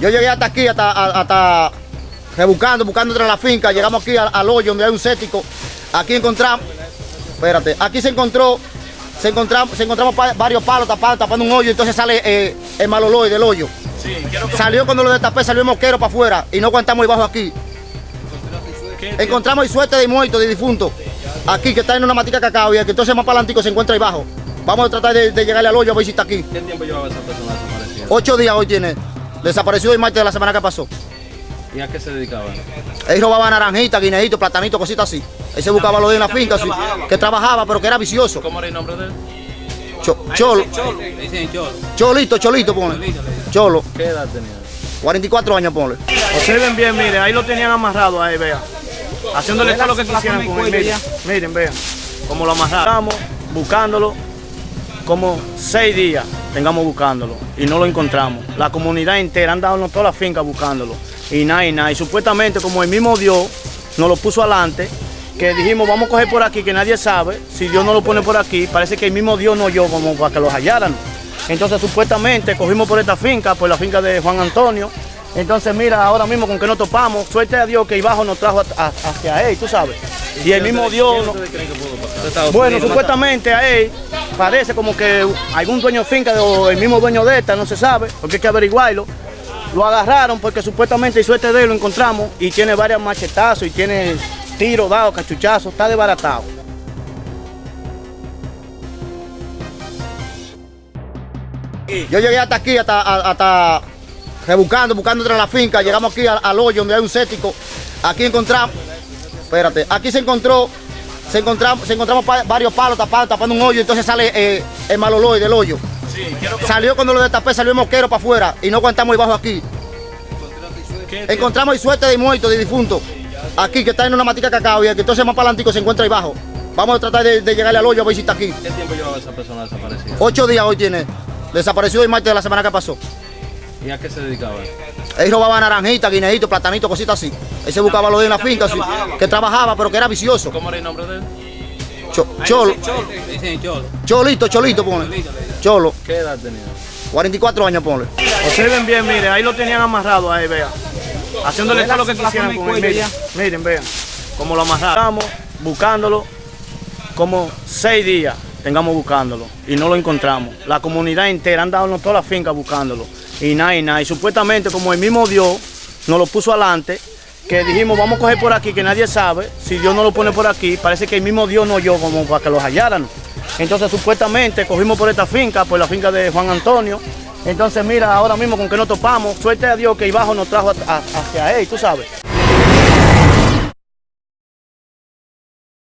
Yo llegué hasta aquí, hasta, hasta rebuscando, buscando entre la finca. Llegamos aquí al, al hoyo donde hay un cético. Aquí encontramos, espérate, aquí se encontró, se encontramos, se encontramos pa- varios palos tapados, tapando un hoyo. Entonces sale eh, el mal olor del hoyo. Sí, quiero que... Salió cuando lo destapé, salió el mosquero para afuera y no aguantamos debajo aquí. ¿Qué- Encontramos el suerte de muerto, de difunto, aquí que está en una matica cacao y el que entonces más para adelante se encuentra ahí abajo. Vamos a tratar de, de llegarle al hoyo a ver si está aquí. ¿Qué tiempo llevaba esa persona? Ocho días hoy tiene. Desapareció el martes de la semana que pasó. ¿Y a qué se dedicaba? Él robaba naranjita, guineíto, platanito, cositas así. Él se buscaba lo de en la finca, así, que trabajaba, pero que era vicioso. ¿Cómo era el nombre de él? Cho- cholo, Le dicen Cholo. cholito, cholito, ponle. Cholo, ¿Qué edad tenía? 44 años, ponle. Observen bien, miren, ahí lo tenían amarrado ahí, vean. Haciéndole todo lo que quisieran con él, miren, miren, vean. Como lo amarramos, buscándolo, como seis días tengamos buscándolo y no lo encontramos. La comunidad entera han dado toda la finca buscándolo y nada y nada. Y supuestamente como el mismo Dios nos lo puso adelante, que dijimos vamos a coger por aquí que nadie sabe, si Dios no lo pone por aquí, parece que el mismo Dios no yo como para que los hallaran. Entonces supuestamente cogimos por esta finca, por la finca de Juan Antonio. Entonces mira, ahora mismo con que nos topamos, suerte a Dios que Ibajo nos trajo a- a- hacia él, tú sabes. Y el mismo Dios... ¿Qué nos- ustedes creen que pudo pasar? ¿De Estados bueno, supuestamente a él parece como que algún dueño finca o el mismo dueño de esta, no se sabe, porque hay que averiguarlo. Lo agarraron porque supuestamente y suerte de lo encontramos y tiene varios machetazos y tiene tiros dados, cachuchazos, está desbaratado. Yo llegué hasta aquí, hasta, hasta rebuscando, buscando entre la finca. Llegamos aquí al hoyo donde hay un cético. Aquí encontramos, espérate, aquí se encontró, se encontramos, se encontramos pa- varios palos tapados, tapando un hoyo. Entonces sale eh, el mal olor del hoyo. Sí, Salió cuando lo destapé, salió el mosquero para afuera y no aguantamos debajo aquí. Encontramos el suerte de muerto, de difunto, aquí que está en una matica cacao y el entonces más para adelante se encuentra ahí abajo. Vamos a tratar de, de llegarle al hoyo a ver si está aquí. ¿Qué tiempo llevaba esa persona desaparecida? Ocho días hoy tiene. Desapareció el martes de la semana que pasó. ¿Y a qué se dedicaba? Él robaba naranjita, guineíto, platanito, cositas así. Él se buscaba lo de en la finca, así, que trabajaba, pero que era vicioso. ¿Cómo era el nombre de él? Cho- cholo, Cholo. cholito, cholito, ponle. Cholo, ¿Qué edad tenía? 44 años, ponle. Observen bien, miren, ahí lo tenían amarrado ahí, vean. Haciéndole todo lo que quisieran con él, miren, miren, vean. Como lo amarramos, buscándolo, como seis días tengamos buscándolo y no lo encontramos. La comunidad entera han dado toda la finca buscándolo y nada y nada. Y supuestamente como el mismo Dios nos lo puso adelante, que dijimos vamos a coger por aquí que nadie sabe, si Dios no lo pone por aquí, parece que el mismo Dios no yo como para que los hallaran. Entonces supuestamente cogimos por esta finca, por la finca de Juan Antonio. Entonces mira, ahora mismo con que nos topamos, suerte a Dios que Ibajo nos trajo hacia él, tú sabes.